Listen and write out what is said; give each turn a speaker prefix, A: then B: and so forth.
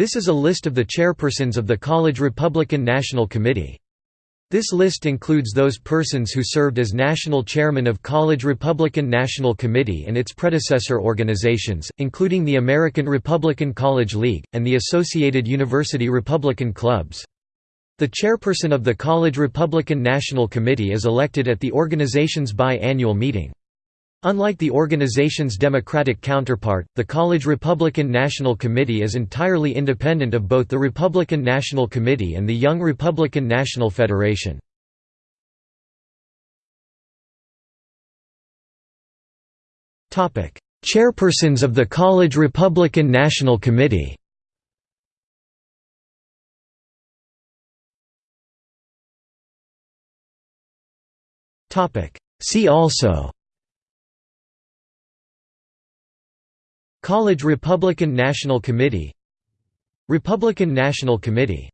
A: This is a list of the chairpersons of the College Republican National Committee. This list includes those persons who served as national chairman of College Republican National Committee and its predecessor organizations, including the American Republican College League, and the Associated University Republican Clubs. The chairperson of the College Republican National Committee is elected at the organization's bi-annual meeting. Unlike the organization's Democratic counterpart, the College Republican National Committee is entirely independent of both the Republican National Committee and the Young Republican National Federation. Chairpersons of the College Republican National Committee See also College Republican National Committee Republican National Committee